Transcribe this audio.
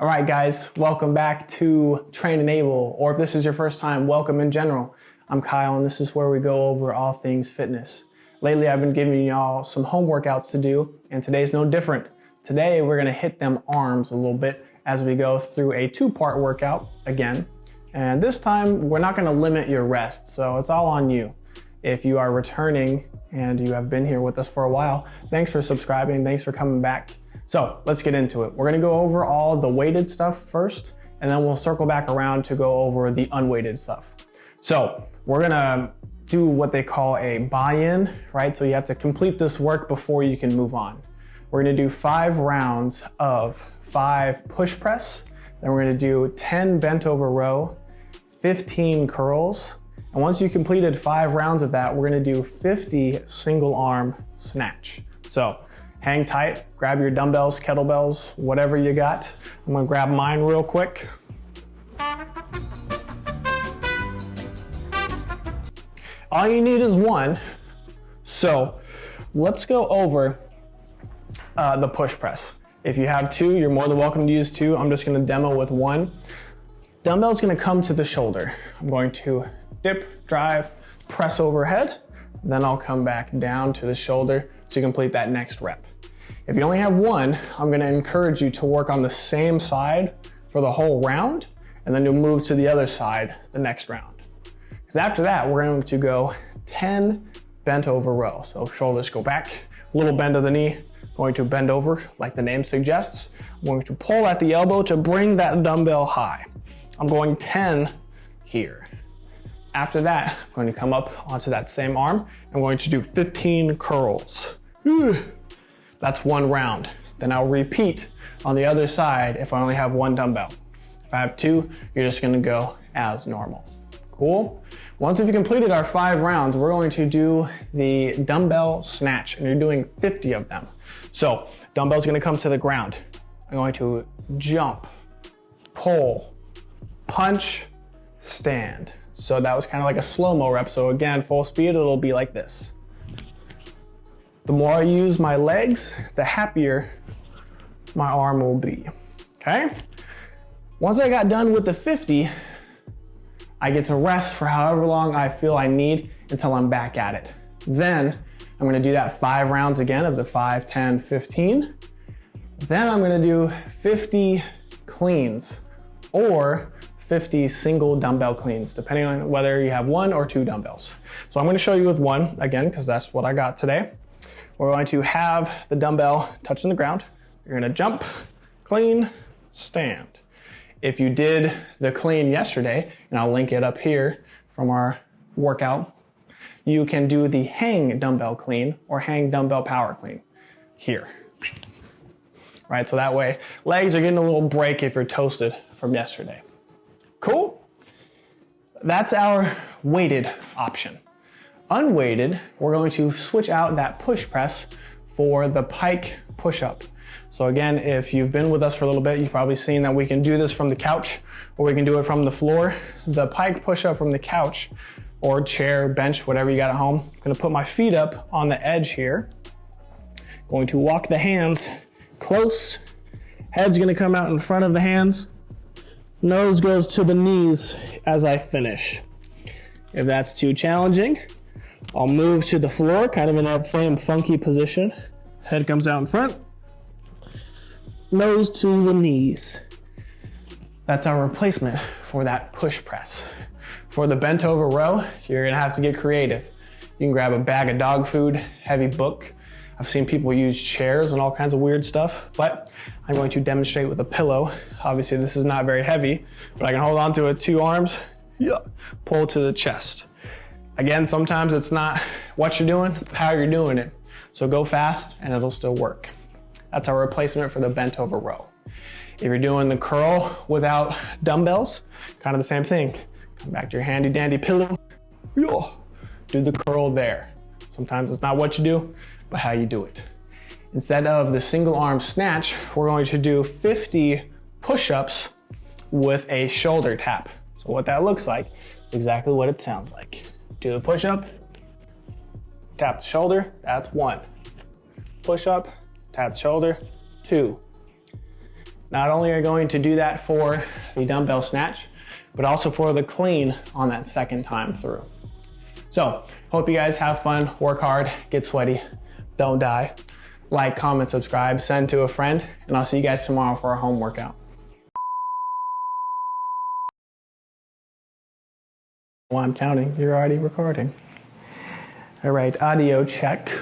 All right, guys, welcome back to Train Enable, or if this is your first time, welcome in general. I'm Kyle, and this is where we go over all things fitness. Lately, I've been giving y'all some home workouts to do, and today's no different. Today, we're gonna hit them arms a little bit as we go through a two-part workout again. And this time, we're not gonna limit your rest, so it's all on you. If you are returning and you have been here with us for a while, thanks for subscribing, thanks for coming back. So let's get into it. We're gonna go over all the weighted stuff first, and then we'll circle back around to go over the unweighted stuff. So we're gonna do what they call a buy-in, right? So you have to complete this work before you can move on. We're gonna do five rounds of five push press, then we're gonna do 10 bent over row, 15 curls, and once you completed five rounds of that, we're gonna do 50 single arm snatch. So hang tight, grab your dumbbells, kettlebells, whatever you got. I'm gonna grab mine real quick. All you need is one. So let's go over uh, the push press. If you have two, you're more than welcome to use two. I'm just gonna demo with one. Dumbbell's gonna come to the shoulder. I'm going to dip, drive, press overhead, then I'll come back down to the shoulder to complete that next rep. If you only have one, I'm gonna encourage you to work on the same side for the whole round, and then you'll move to the other side the next round. Because after that, we're going to go 10 bent over row. So shoulders go back, little bend of the knee, going to bend over like the name suggests. I'm going to pull at the elbow to bring that dumbbell high. I'm going 10 here. After that, I'm going to come up onto that same arm. I'm going to do 15 curls. That's one round. Then I'll repeat on the other side if I only have one dumbbell. If I have two, you're just gonna go as normal. Cool? Once we've completed our five rounds, we're going to do the dumbbell snatch, and you're doing 50 of them. So, dumbbell's gonna come to the ground. I'm going to jump, pull, punch, stand. So that was kind of like a slow-mo rep. So again, full speed, it'll be like this. The more I use my legs, the happier my arm will be, okay? Once I got done with the 50, I get to rest for however long I feel I need until I'm back at it. Then I'm gonna do that five rounds again of the 5, 10, 15. Then I'm gonna do 50 cleans or 50 single dumbbell cleans, depending on whether you have one or two dumbbells. So I'm gonna show you with one again, because that's what I got today. We're going to have the dumbbell touching the ground. You're gonna jump, clean, stand. If you did the clean yesterday, and I'll link it up here from our workout, you can do the hang dumbbell clean or hang dumbbell power clean here. Right, so that way legs are getting a little break if you're toasted from yesterday. Cool? That's our weighted option. Unweighted, we're going to switch out that push press for the pike push-up. So again, if you've been with us for a little bit, you've probably seen that we can do this from the couch or we can do it from the floor. The pike push-up from the couch or chair, bench, whatever you got at home. I'm gonna put my feet up on the edge here. Going to walk the hands close. Head's gonna come out in front of the hands. Nose goes to the knees as I finish. If that's too challenging, I'll move to the floor, kind of in that same funky position. Head comes out in front. Nose to the knees. That's our replacement for that push press. For the bent over row, you're gonna have to get creative. You can grab a bag of dog food, heavy book. I've seen people use chairs and all kinds of weird stuff, but I'm going to demonstrate with a pillow. Obviously this is not very heavy, but I can hold on to it two arms, yeah, pull to the chest. Again, sometimes it's not what you're doing, how you're doing it. So go fast and it'll still work. That's our replacement for the bent over row. If you're doing the curl without dumbbells, kind of the same thing. Come back to your handy dandy pillow. Do the curl there. Sometimes it's not what you do, but how you do it. Instead of the single arm snatch, we're going to do 50 push-ups with a shoulder tap. So what that looks like is exactly what it sounds like. Do the push up, tap the shoulder, that's one. Push up, tap the shoulder, two. Not only are you going to do that for the dumbbell snatch, but also for the clean on that second time through. So, hope you guys have fun, work hard, get sweaty, don't die. Like, comment, subscribe, send to a friend, and I'll see you guys tomorrow for our home workout. Well, I'm counting. You're already recording. All right, audio check.